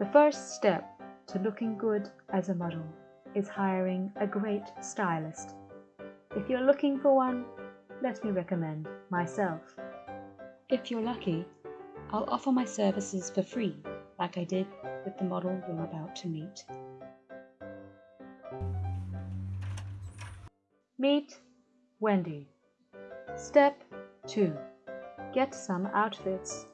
The first step to looking good as a model is hiring a great stylist. If you're looking for one, let me recommend myself. If you're lucky, I'll offer my services for free, like I did with the model you're about to meet. Meet Wendy. Step 2. Get some outfits.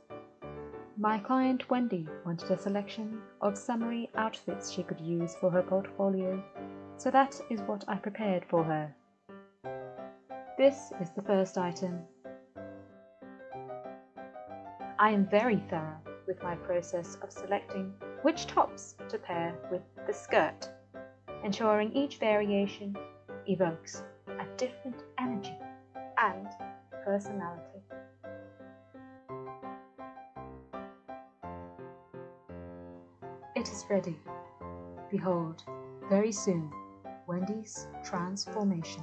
My client Wendy wanted a selection of summery outfits she could use for her portfolio, so that is what I prepared for her. This is the first item. I am very thorough with my process of selecting which tops to pair with the skirt, ensuring each variation evokes a different energy and personality. Ready. Behold, very soon, Wendy's transformation.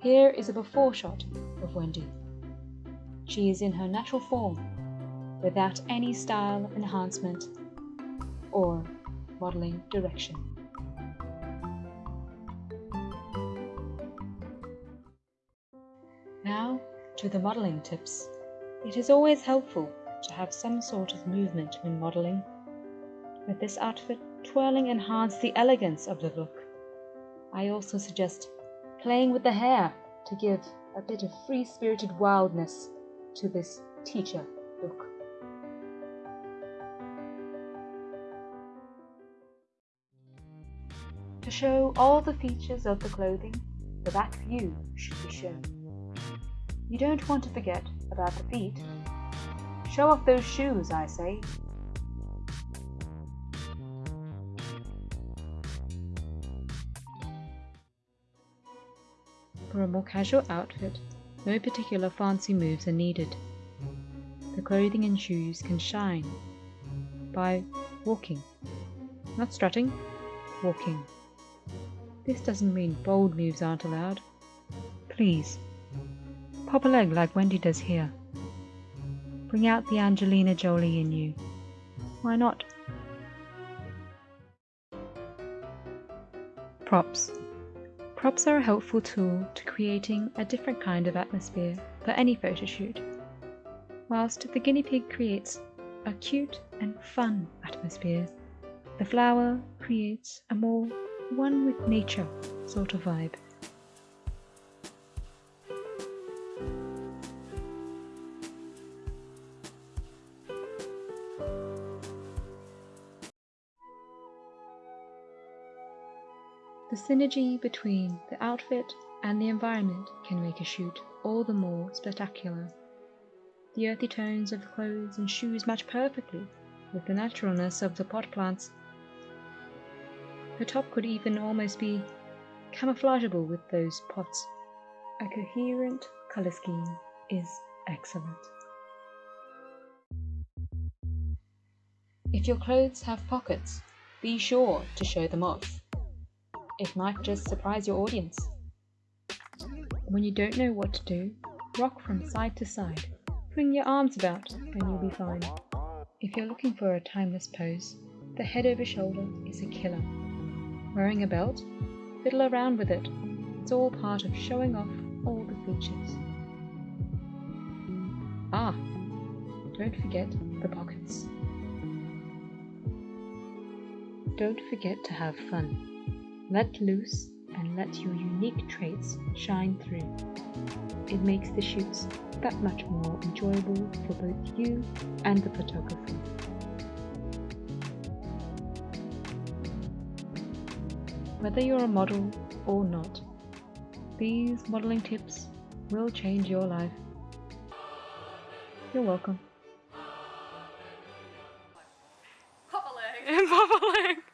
Here is a before shot of Wendy. She is in her natural form, without any style enhancement or modeling direction. Now to the modeling tips. It is always helpful to have some sort of movement when modeling. With this outfit, twirling enhanced the elegance of the look. I also suggest playing with the hair to give a bit of free-spirited wildness to this teacher look. To show all the features of the clothing, the back view should be shown. You don't want to forget about the feet. Show off those shoes, I say. For a more casual outfit, no particular fancy moves are needed. The clothing and shoes can shine by walking, not strutting, walking. This doesn't mean bold moves aren't allowed. Please, pop a leg like Wendy does here. Bring out the Angelina Jolie in you. Why not? Props. Props are a helpful tool to creating a different kind of atmosphere for any photo shoot. Whilst the guinea pig creates a cute and fun atmosphere, the flower creates a more one with nature sort of vibe. The synergy between the outfit and the environment can make a shoot all the more spectacular. The earthy tones of the clothes and shoes match perfectly with the naturalness of the pot plants. The top could even almost be camouflageable with those pots. A coherent colour scheme is excellent. If your clothes have pockets, be sure to show them off. It might just surprise your audience. When you don't know what to do, rock from side to side. Fling your arms about and you'll be fine. If you're looking for a timeless pose, the head over shoulder is a killer. Wearing a belt? Fiddle around with it. It's all part of showing off all the features. Ah, don't forget the pockets. Don't forget to have fun. Let loose and let your unique traits shine through. It makes the shoots that much more enjoyable for both you and the photographer. Whether you're a model or not, these modeling tips will change your life. You're welcome. Pop a